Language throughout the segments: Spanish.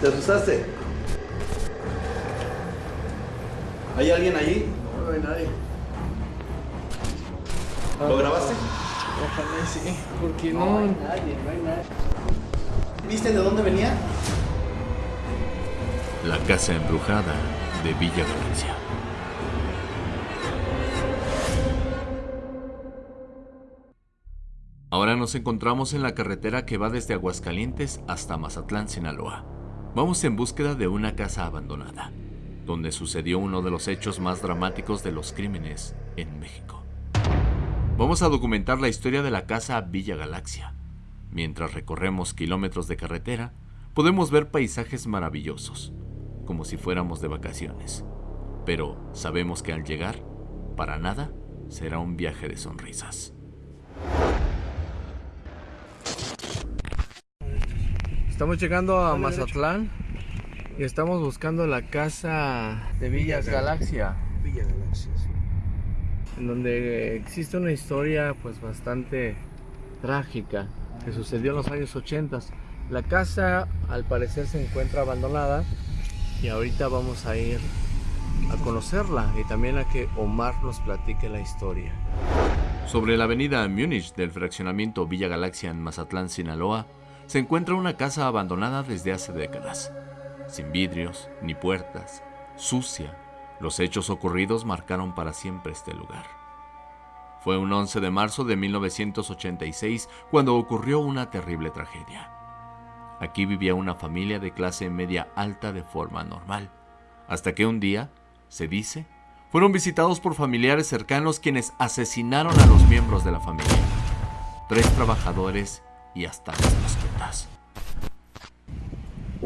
¿Te asustaste? ¿Hay alguien allí? No, no hay nadie. ¿Lo grabaste? Ojalá sí, porque No no. hay nadie, no hay nadie. ¿Viste de dónde venía? La casa embrujada de Villa Galaxia. Ahora nos encontramos en la carretera que va desde Aguascalientes hasta Mazatlán, Sinaloa. Vamos en búsqueda de una casa abandonada, donde sucedió uno de los hechos más dramáticos de los crímenes en México. Vamos a documentar la historia de la casa Villa Galaxia. Mientras recorremos kilómetros de carretera, podemos ver paisajes maravillosos, como si fuéramos de vacaciones. Pero sabemos que al llegar, para nada, será un viaje de sonrisas. Estamos llegando a Mazatlán y estamos buscando la casa de Villas Galaxia, Villa Galaxia, sí. en donde existe una historia pues bastante trágica que sucedió en los años 80. La casa al parecer se encuentra abandonada y ahorita vamos a ir a conocerla y también a que Omar nos platique la historia. Sobre la avenida Múnich del fraccionamiento Villa Galaxia en Mazatlán, Sinaloa, se encuentra una casa abandonada desde hace décadas, sin vidrios ni puertas, sucia. Los hechos ocurridos marcaron para siempre este lugar. Fue un 11 de marzo de 1986 cuando ocurrió una terrible tragedia. Aquí vivía una familia de clase media alta de forma normal, hasta que un día, se dice, fueron visitados por familiares cercanos quienes asesinaron a los miembros de la familia. Tres trabajadores y hasta las mascotas.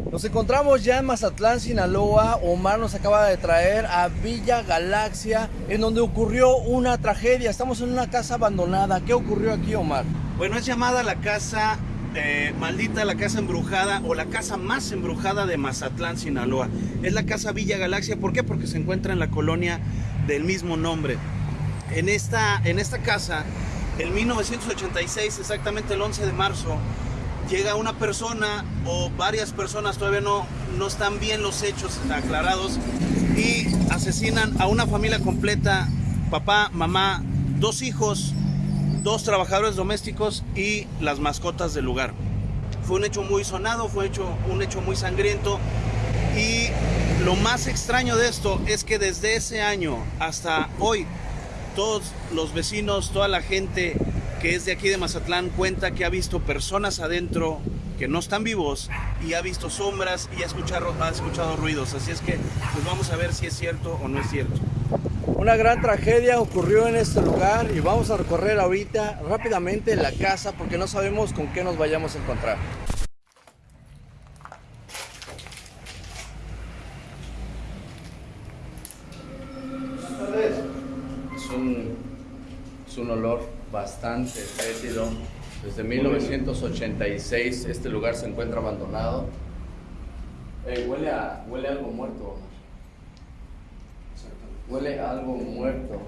Nos encontramos ya en Mazatlán, Sinaloa. Omar nos acaba de traer a Villa Galaxia, en donde ocurrió una tragedia. Estamos en una casa abandonada. ¿Qué ocurrió aquí, Omar? Bueno, es llamada la casa eh, maldita, la casa embrujada o la casa más embrujada de Mazatlán, Sinaloa. Es la casa Villa Galaxia. ¿Por qué? Porque se encuentra en la colonia del mismo nombre. En esta, en esta casa, en 1986, exactamente el 11 de marzo, llega una persona o varias personas, todavía no, no están bien los hechos aclarados, y asesinan a una familia completa, papá, mamá, dos hijos, dos trabajadores domésticos y las mascotas del lugar. Fue un hecho muy sonado, fue hecho, un hecho muy sangriento y lo más extraño de esto es que desde ese año hasta hoy todos los vecinos, toda la gente que es de aquí de Mazatlán cuenta que ha visto personas adentro que no están vivos y ha visto sombras y ha escuchado, ha escuchado ruidos. Así es que pues vamos a ver si es cierto o no es cierto. Una gran tragedia ocurrió en este lugar y vamos a recorrer ahorita rápidamente la casa porque no sabemos con qué nos vayamos a encontrar. Es un, es un olor bastante fétido. Desde 1986 este lugar se encuentra abandonado. Ey, huele, a, huele a algo muerto. Omar. Huele a algo muerto.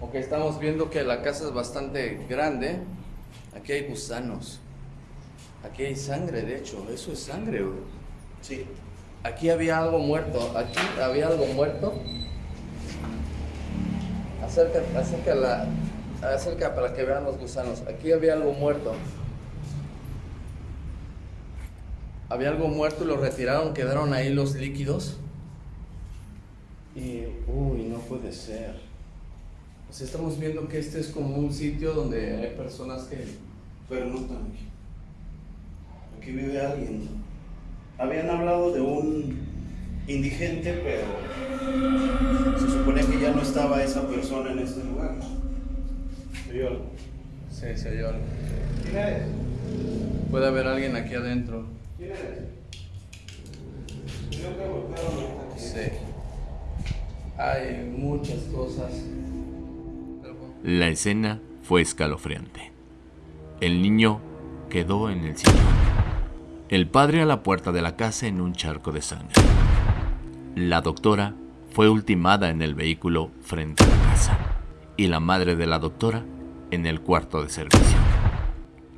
Ok, estamos viendo que la casa es bastante grande. Aquí hay gusanos. Aquí hay sangre, de hecho. Eso es sangre, güey. Sí. Aquí había algo muerto. Aquí había algo muerto. Acerca, acerca, la, acerca para que vean los gusanos. Aquí había algo muerto. Había algo muerto y lo retiraron, quedaron ahí los líquidos. Y, uy, no puede ser. Pues estamos viendo que este es como un sitio donde hay personas que... Pero no están aquí. Aquí vive alguien. Habían hablado de un indigente, pero se supone que ya no estaba esa persona en este lugar. ¿Se algo? Sí, se oyó algo. ¿Quién eres? Puede haber alguien aquí adentro. ¿Quién eres? Creo que golpearon ahorita aquí. Sí. Hay muchas cosas. La escena fue escalofriante. El niño quedó en el sillón. El padre a la puerta de la casa en un charco de sangre. La doctora fue ultimada en el vehículo frente a la casa. Y la madre de la doctora en el cuarto de servicio.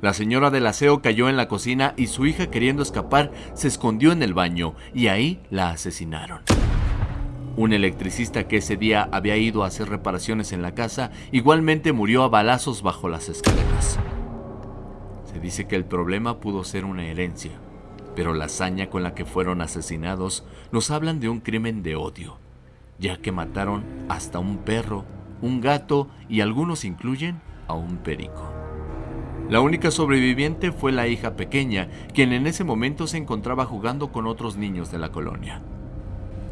La señora del aseo cayó en la cocina y su hija queriendo escapar se escondió en el baño y ahí la asesinaron. Un electricista que ese día había ido a hacer reparaciones en la casa igualmente murió a balazos bajo las escaleras. Se dice que el problema pudo ser una herencia, pero la hazaña con la que fueron asesinados nos hablan de un crimen de odio, ya que mataron hasta un perro, un gato y algunos incluyen a un perico. La única sobreviviente fue la hija pequeña, quien en ese momento se encontraba jugando con otros niños de la colonia.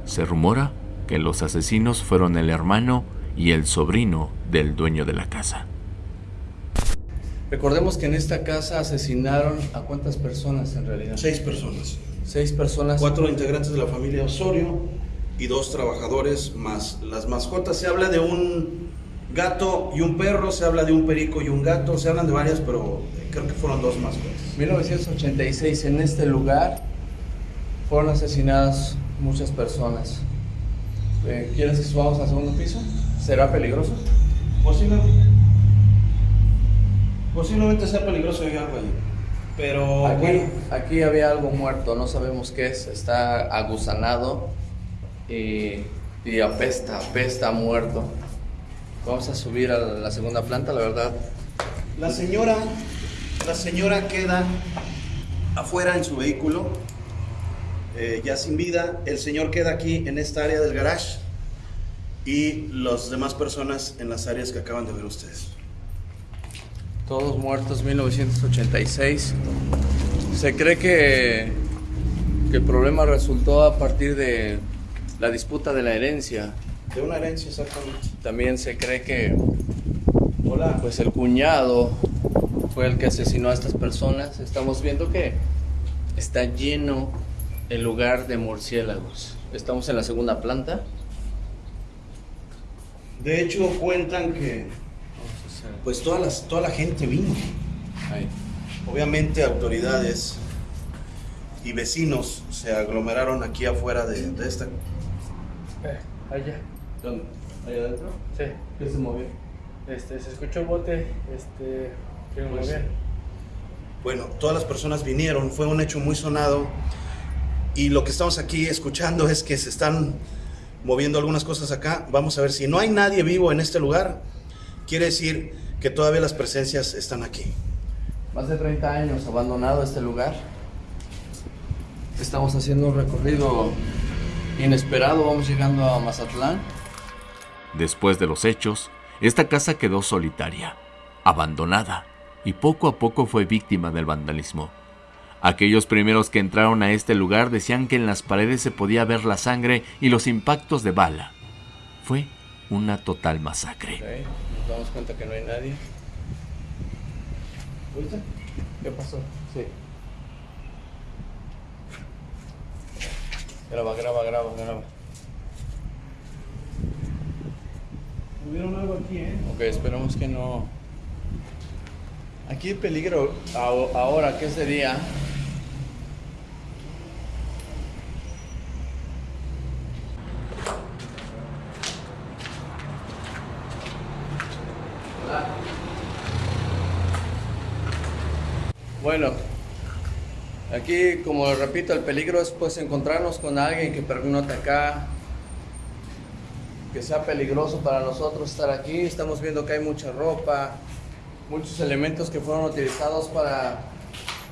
Se rumora que los asesinos fueron el hermano y el sobrino del dueño de la casa. Recordemos que en esta casa asesinaron a cuántas personas en realidad. Seis personas. Seis personas. Cuatro integrantes de la familia Osorio y dos trabajadores más las mascotas. Se habla de un gato y un perro, se habla de un perico y un gato, se hablan de varias, pero creo que fueron dos mascotas. 1986 en este lugar fueron asesinadas muchas personas. Eh, ¿Quieres que subamos al segundo piso? ¿Será peligroso? Posiblemente, posiblemente sea peligroso y algo ahí. Pero Aquí, bueno, aquí había algo muerto, no sabemos qué es, está agusanado y, y apesta, apesta muerto. Vamos a subir a la segunda planta, la verdad. la señora, la señora queda afuera en su vehículo, eh, ya sin vida. El señor queda aquí en esta área del garage y las demás personas en las áreas que acaban de ver ustedes. Todos muertos 1986. Se cree que, que el problema resultó a partir de la disputa de la herencia. De una herencia exactamente. También se cree que Hola. pues el cuñado fue el que asesinó a estas personas. Estamos viendo que está lleno el lugar de murciélagos. Estamos en la segunda planta. De hecho cuentan que pues toda, las, toda la gente vino. Ahí. Obviamente autoridades y vecinos se aglomeraron aquí afuera de, de esta. allá. ¿Dónde? ¿Allá adentro? Sí. ¿Qué se movió? Este, se escuchó el bote, este, que Pues. Bueno, todas las personas vinieron, fue un hecho muy sonado y lo que estamos aquí escuchando es que se están moviendo algunas cosas acá. Vamos a ver si no hay nadie vivo en este lugar, quiere decir que todavía las presencias están aquí. Más de 30 años abandonado este lugar. Estamos haciendo un recorrido inesperado. Vamos llegando a Mazatlán. Después de los hechos, esta casa quedó solitaria, abandonada, y poco a poco fue víctima del vandalismo. Aquellos primeros que entraron a este lugar decían que en las paredes se podía ver la sangre y los impactos de bala. Fue una total masacre. Ok, Nos damos cuenta que no hay nadie. ¿Viste? ¿Qué pasó? Sí. Graba, graba, graba, graba. Tuvieron algo aquí, ¿eh? Ok, esperemos que no. Aquí el peligro ahora que es de día. Bueno, aquí como repito, el peligro es pues encontrarnos con alguien que pernocta acá, que sea peligroso para nosotros estar aquí. Estamos viendo que hay mucha ropa, muchos elementos que fueron utilizados para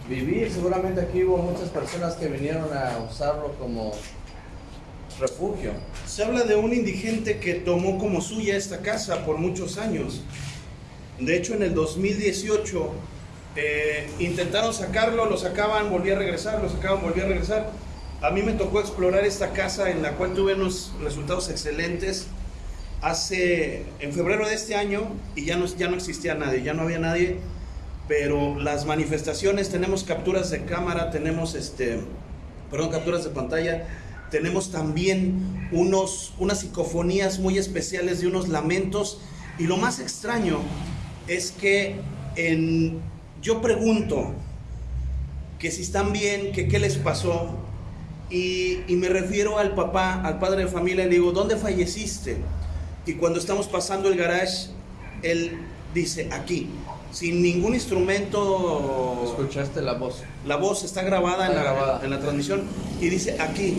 vivir. Seguramente aquí hubo muchas personas que vinieron a usarlo como refugio. Se habla de un indigente que tomó como suya esta casa por muchos años. De hecho, en el 2018 eh, intentaron sacarlo, lo sacaban, volvía a regresar, lo sacaban, volvía a regresar. A mí me tocó explorar esta casa en la cual tuve unos resultados excelentes hace en febrero de este año y ya no, ya no existía nadie, ya no había nadie, pero las manifestaciones, tenemos capturas de cámara, tenemos este, perdón, capturas de pantalla, tenemos también unos, unas psicofonías muy especiales de unos lamentos y lo más extraño es que en, yo pregunto que si están bien, que qué les pasó y, y me refiero al papá, al padre de familia, le digo, ¿dónde falleciste? Y cuando estamos pasando el garage, él dice aquí, sin ningún instrumento. Escuchaste la voz. La voz está grabada, en, la, grabada. en la transmisión y dice aquí.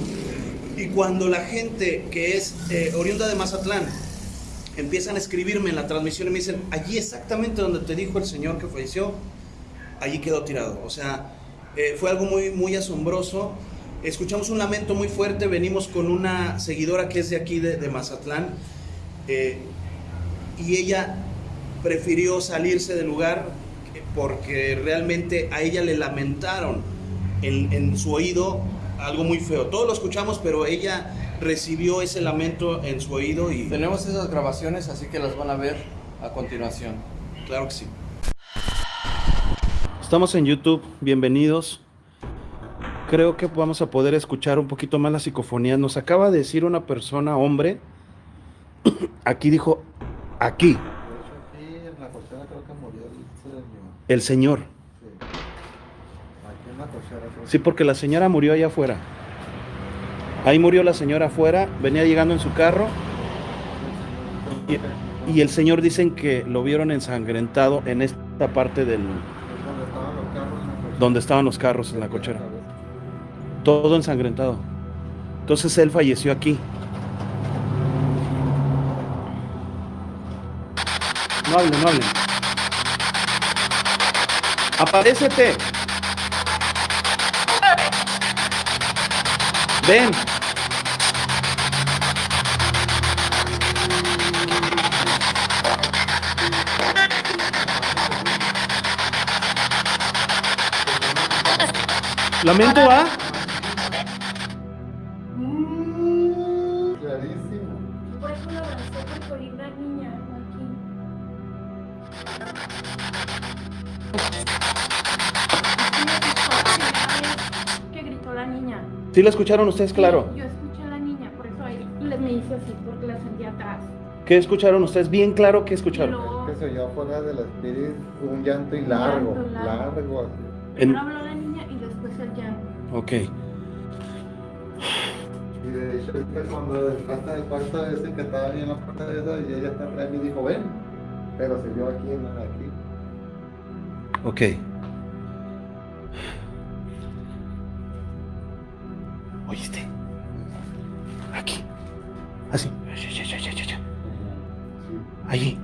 Y cuando la gente que es eh, oriunda de Mazatlán empiezan a escribirme en la transmisión y me dicen, allí exactamente donde te dijo el señor que falleció, allí quedó tirado. O sea, eh, fue algo muy, muy asombroso. Escuchamos un lamento muy fuerte, venimos con una seguidora que es de aquí, de, de Mazatlán, eh, y ella prefirió salirse del lugar porque realmente a ella le lamentaron en, en su oído algo muy feo. Todos lo escuchamos, pero ella recibió ese lamento en su oído y Tenemos esas grabaciones, así que las van a ver a continuación. claro que sí. Estamos en YouTube, bienvenidos. Creo que vamos a poder escuchar un poquito más la psicofonía. Nos acaba de decir una persona, hombre, aquí dijo, aquí, el señor. Sí, porque la señora murió allá afuera. Ahí murió la señora afuera, venía llegando en su carro y, y el señor dicen que lo vieron ensangrentado en esta parte del que es donde estaban los carros en la cochera. Donde estaban los carros en la cochera. Todo ensangrentado. Entonces él falleció aquí. No hablen, no hablen. Aparécete. Ven. Lamento ¿ah? A. Clarísimo. Por eso lo abracé, porque oí la niña aquí. Que gritó la niña. ¿Sí lo escucharon ustedes claro? Yo escuché a la niña, por eso ahí me hice así, porque la sentí atrás. ¿Qué escucharon ustedes? Bien claro que Y escucharon. luego, Que se oyó afuera del espíritu un llanto y largo, Llanto largo. largo así. En- Ok. Y de hecho, cuando entraste del cuarto ese que estaba ahí en la puerta de esa y ella está atrás y dijo, ven. Pero se vio aquí en aquí. Ok. ¿Oíste? Aquí. Así. Allí.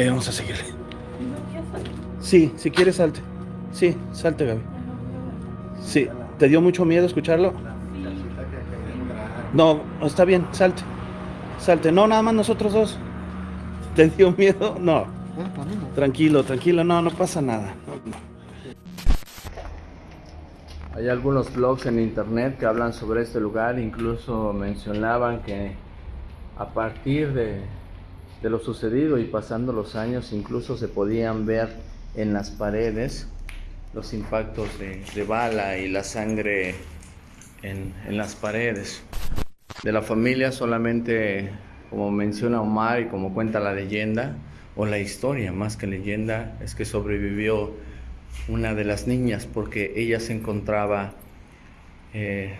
Ok, vamos a seguirle. Sí, si quieres salte. Sí, salte, Gaby. Sí, ¿te dio mucho miedo escucharlo? No, está bien, salte. Salte. No, nada más nosotros dos. ¿Te dio miedo? No. Tranquilo, tranquilo. No, no pasa nada. Hay algunos blogs en internet que hablan sobre este lugar, incluso mencionaban que a partir de, de lo sucedido y pasando los años, incluso se podían ver en las paredes los impactos de, de bala y la sangre en, en las paredes. De la familia solamente, como menciona Omar y como cuenta la leyenda, o la historia más que leyenda, es que sobrevivió una de las niñas porque ella se encontraba eh,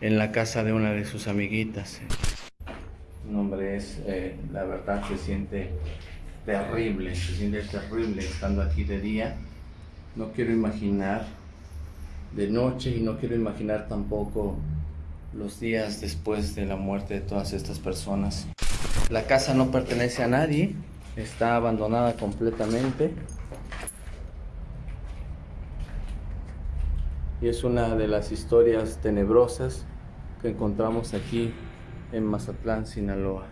en la casa de una de sus amiguitas. Un hombre es, eh, la verdad, se siente terrible, se siente terrible estando aquí de día. No quiero imaginar de noche y no quiero imaginar tampoco los días después de la muerte de todas estas personas. La casa no pertenece a nadie, está abandonada completamente. Y es una de las historias tenebrosas que encontramos aquí en Mazatlán, Sinaloa.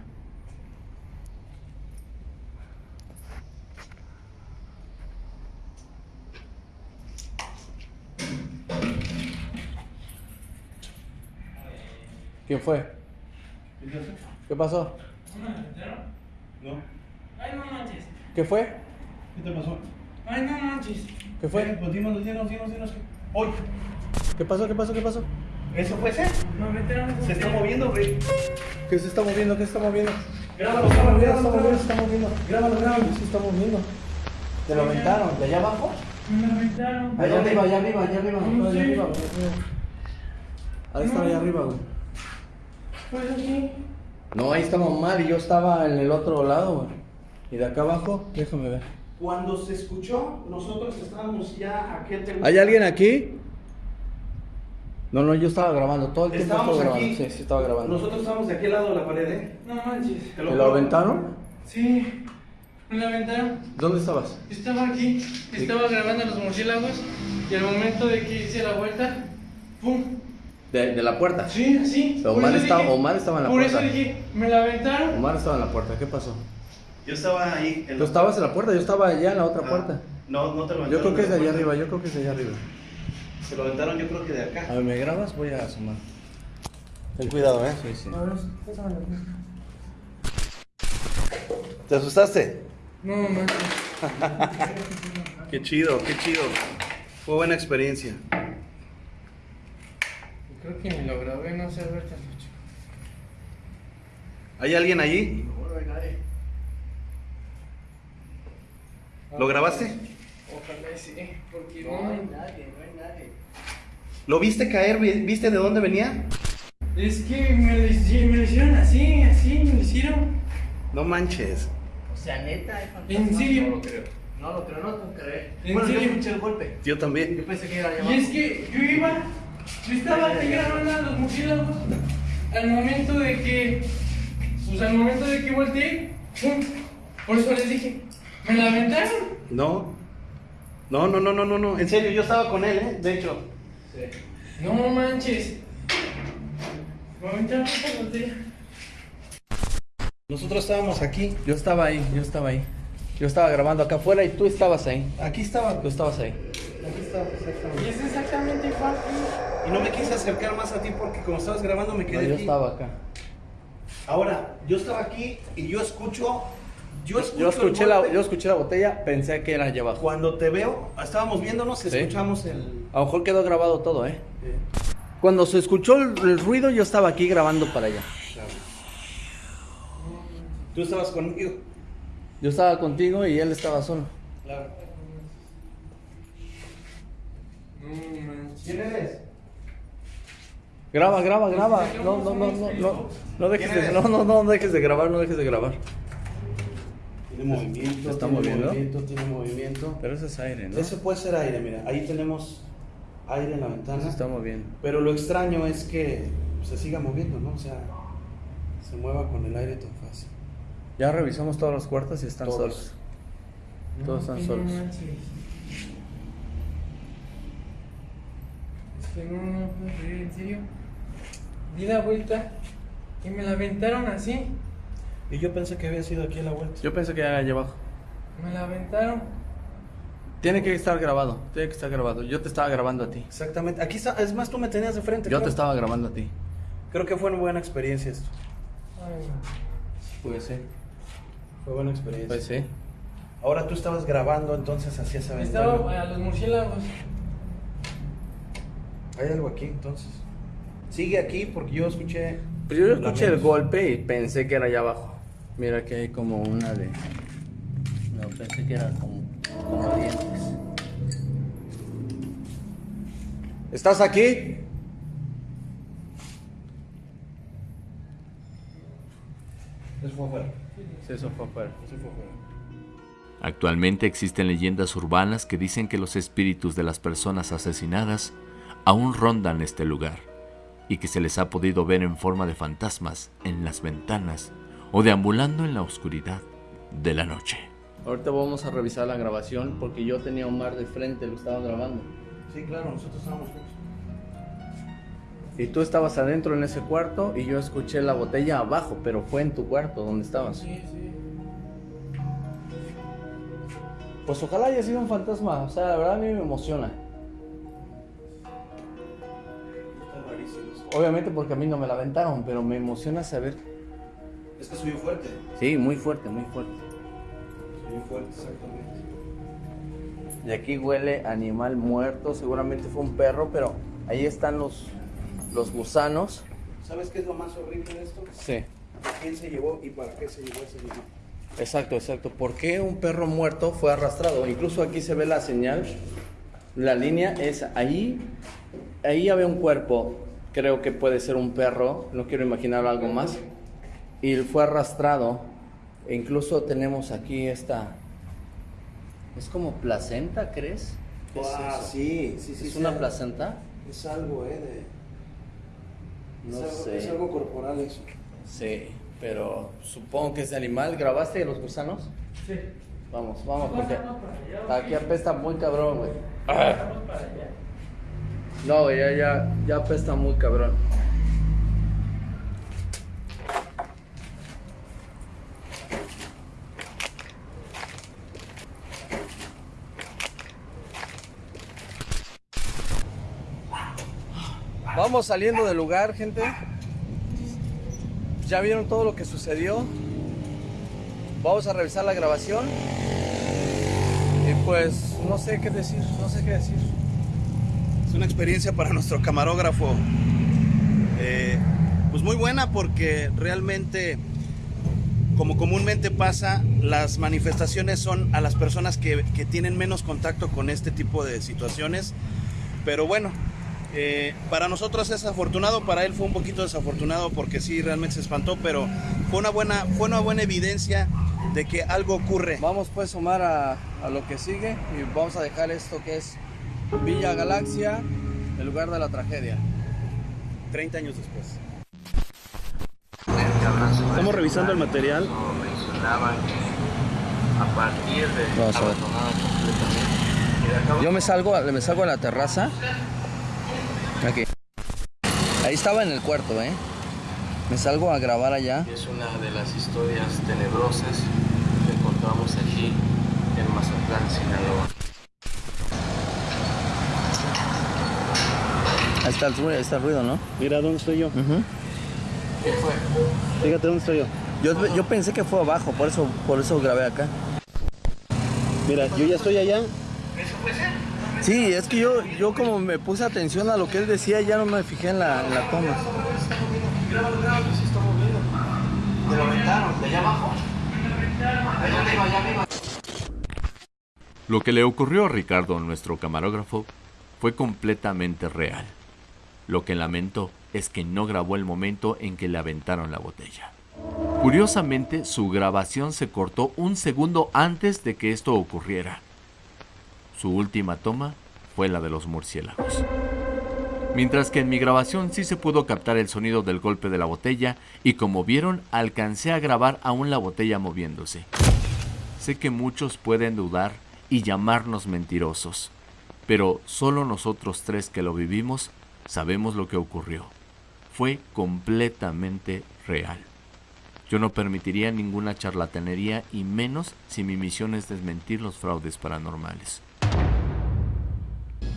¿Quién fue? ¿Qué pasó? Ay, no manches. ¿Qué fue? ¿Qué te pasó? Ay, no manches. ¿Qué fue? Pues dinos, dinos, dinos, dinos. ¿Qué pasó? ¿Qué pasó? ¿Qué pasó? ¿Eso fue ese? Me metieron en Se está moviendo, güey. ¿Qué se está moviendo? ¿Qué se está moviendo? Grábalo, grábalo, está grábalo, moviendo, grábalo. se está moviendo. Grábalo, grábalo. Se está moviendo. ¿Te lo aventaron? ¿De allá abajo? Me la aventaron. Allá arriba, allá arriba, allá arriba, No allá arriba. Ahí estaba allá arriba, güey. Pues aquí. No, ahí estaba Omar y yo estaba en el otro lado, güey. Y de acá abajo, déjame ver. Cuando se escuchó, nosotros estábamos ya aquí. ¿Hay alguien aquí? No, no, yo estaba grabando, todo el tiempo Estábamos estaba aquí. grabando. Sí, sí, estaba grabando. Nosotros estábamos de aquel lado de la pared, ¿eh? No manches. Te ¿Me lo aventaron? Sí. Me la aventaron. ¿Dónde estabas? Estaba aquí. Estaba grabando los murciélagos. Y al momento de que hice la vuelta. ¡Pum! De, de la puerta. Sí, Por Omar estaba- dije- Omar estaba en la Por puerta. eso dije, me la aventaron. Omar estaba en la puerta, ¿qué pasó? Yo estaba ahí. en Tú la- estabas en la puerta, yo estaba allá en la otra Ah, puerta. No, no te lo Yo creo que es de allá aventaron arriba, yo creo que es de allá arriba. Se lo aventaron, yo creo que de acá. A ver, ¿me grabas? Voy a asomar. Ten cuidado, ¿eh? Sí, sí. A ver. ¿Te asustaste? No manches. Qué chido, qué chido. Fue buena experiencia. Creo que ni lo grabé, no sé, a ver, te lo checo. ¿Hay alguien allí? ¿Lo grabaste? Ojalá sí, porque no. hay nadie, no hay nadie. ¿Lo viste caer? Vi- ¿Viste de dónde venía? Es que me lo, hici- me lo hicieron así, así, me lo hicieron. No manches. O sea, neta, hay ¿En serio? No lo creo. No lo creo, no lo puedo creer. ¿En bueno, yo serio? escuché el golpe. Yo también. Yo pensé que era Y es que yo iba, yo estaba aquí grabando a los murciélagos. Al momento de que, pues al momento de que volteé, ¡pum! Por eso les dije, me la aventaron. No. No, no, no, no, no, no. En serio, yo estaba con él, ¿eh? De hecho. No manches. Nosotros estábamos aquí. Yo estaba ahí, yo estaba ahí. Yo estaba grabando acá afuera y tú estabas ahí. Aquí estaba. Tú estabas ahí. Aquí estaba, exactamente. Y es exactamente igual. Y no me quise acercar más a ti porque como estabas grabando me No, quedé yo aquí. estaba acá. Ahora, yo estaba aquí y yo escucho. Yo escuché, la, yo escuché la botella, pensé que era allá abajo. Cuando te veo, estábamos viéndonos, Sí. escuchamos el. A lo mejor quedó grabado todo, ¿eh? Cuando se escuchó el, el ruido, yo estaba aquí grabando para allá. Tú estabas conmigo. Yo estaba contigo y él estaba solo. Claro. ¿Quién eres? Graba, graba, graba. No, no, no, no, no. No dejes de, no, no, no dejes de grabar, no dejes de grabar. Tiene movimiento. ¿Se está tiene moviendo? Movimiento, tiene movimiento. Pero eso es aire, ¿no? Ese puede ser aire, mira. Ahí tenemos aire en la ventana. se está moviendo. Pero lo extraño es que se siga moviendo, ¿no? O sea, se mueva con el aire tan fácil. Ya revisamos todos los cuartos y están Todos. solos. Todos están No solos. Es que no, no puedo creer, en serio. Di la vuelta y me la aventaron así. Y yo pensé que había sido aquí a la vuelta. Yo pensé que era allá abajo. Me la aventaron. Tiene que estar grabado, tiene que estar grabado. Yo te estaba grabando a ti. Exactamente. Aquí está, es más, tú me tenías de frente. Yo creo. te estaba grabando a ti. Creo que fue una buena experiencia esto. Ay, Pues sí. Fue buena experiencia. Pues sí. Ahora tú estabas grabando, entonces hacías esa ventana. Estaba a los murciélagos. Hay algo aquí, entonces. Sigue aquí porque yo escuché. Pues yo escuché el golpe y pensé que era allá abajo. Mira que hay como una de. No, pensé que era como, como dientes. ¿Estás aquí? Eso fue afuera. Sí, eso fue afuera. Eso fue afuera. Actualmente existen leyendas urbanas que dicen que los espíritus de las personas asesinadas aún rondan este lugar y que se les ha podido ver en forma de fantasmas en las ventanas o deambulando en la oscuridad de la noche. Ahorita vamos a revisar la grabación porque yo tenía a Omar de frente, lo estaba grabando. Sí, claro, nosotros estábamos juntos. Y tú estabas adentro en ese cuarto y yo escuché la botella abajo, pero fue en tu cuarto donde estabas. Sí, sí. Pues ojalá haya sido un fantasma, o sea, la verdad a mí me emociona. Está rarísimo eso. Obviamente porque a mí no me la aventaron, pero me emociona saber. Es que subió fuerte. Sí, muy fuerte, muy fuerte. Subió fuerte, exactamente. Y aquí huele animal muerto, seguramente fue un perro, pero ahí están los, los gusanos. ¿Sabes qué es lo más horrible de esto? Sí. ¿Quién se llevó y para qué se llevó ese animal? Exacto, exacto. ¿Por qué un perro muerto fue arrastrado? Incluso aquí se ve la señal. La línea es ahí. Ahí había un cuerpo. Creo que puede ser un perro. No quiero imaginar algo más. Y fue arrastrado. E incluso tenemos aquí esta. Es como placenta, ¿crees? ¿Qué es eso? sí, sí, sí. ¿Es sí. una placenta? Es algo, ¿eh? De... No es algo, sé. Es algo corporal eso. Sí, pero supongo que es de animal. ¿Grabaste los gusanos? Sí. Vamos, vamos, porque Vamos para allá. aquí apesta muy cabrón, güey. No, ya, ya, ya apesta muy cabrón. Vamos saliendo del lugar, gente. Ya vieron todo lo que sucedió. Vamos a revisar la grabación. Y pues no sé qué decir, no sé qué decir. Es una experiencia para nuestro camarógrafo. eh, pues muy buena porque realmente, como comúnmente pasa, las manifestaciones son a las personas que, que tienen menos contacto con este tipo de situaciones. Pero bueno, eh, para nosotros es afortunado, para él fue un poquito desafortunado porque sí, realmente se espantó, pero fue una buena, fue una buena evidencia de que algo ocurre. Vamos pues Omar a, a lo que sigue y vamos a dejar esto que es Villa Galaxia, el lugar de la tragedia. 30 años después. Estamos revisando el material. mencionaban que a partir de. Yo me salgo, me salgo a la terraza. Aquí. Ahí estaba en el cuarto, ¿eh? Me salgo a grabar allá. Es una de las historias tenebrosas que encontramos aquí en Mazatlán, Sinaloa. Ahí está el ruido, ahí está el ruido, ¿no? Mira dónde estoy yo. ¿Qué fue? Fíjate dónde estoy yo. yo, yo pensé que fue abajo, por eso, por eso grabé acá. Mira, yo ya estoy allá. Sí, es que yo, yo como me puse atención a lo que él decía, ya no me fijé en la, en la toma. ¿Te lo aventaron? ¿De allá abajo? Allá. Lo que le ocurrió a Ricardo, nuestro camarógrafo, fue completamente real. Lo que lamentó es que no grabó el momento en que le aventaron la botella. Curiosamente, su grabación se cortó un segundo antes de que esto ocurriera. Su última toma fue la de los murciélagos. Mientras que en mi grabación sí se pudo captar el sonido del golpe de la botella y como vieron alcancé a grabar aún la botella moviéndose. Sé que muchos pueden dudar y llamarnos mentirosos, pero solo nosotros tres que lo vivimos sabemos lo que ocurrió. Fue completamente real. Yo no permitiría ninguna charlatanería y menos si mi misión es desmentir los fraudes paranormales.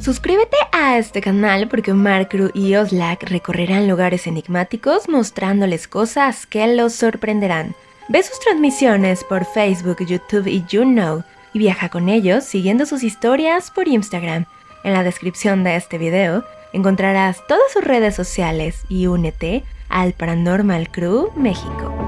Suscríbete a este canal porque Omar Cruz y Oslak recorrerán lugares enigmáticos mostrándoles cosas que los sorprenderán. Ve sus transmisiones por Facebook, YouTube y YouKnow y viaja con ellos siguiendo sus historias por Instagram. En la descripción de este video encontrarás todas sus redes sociales y únete al Paranormal Crew México.